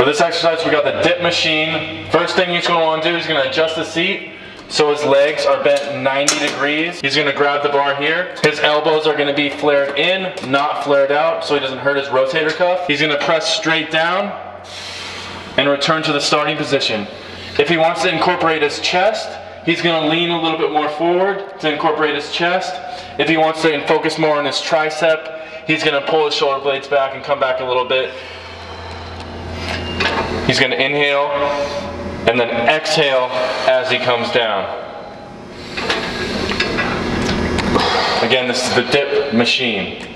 For this exercise, we got the dip machine. First thing he's gonna wanna do is gonna adjust the seat so his legs are bent 90 degrees. He's gonna grab the bar here. His elbows are gonna be flared in, not flared out, so he doesn't hurt his rotator cuff. He's gonna press straight down and return to the starting position. If he wants to incorporate his chest, he's gonna lean a little bit more forward to incorporate his chest. If he wants to focus more on his tricep, he's gonna pull his shoulder blades back and come back a little bit. He's gonna inhale and then exhale as he comes down. Again, this is the dip machine.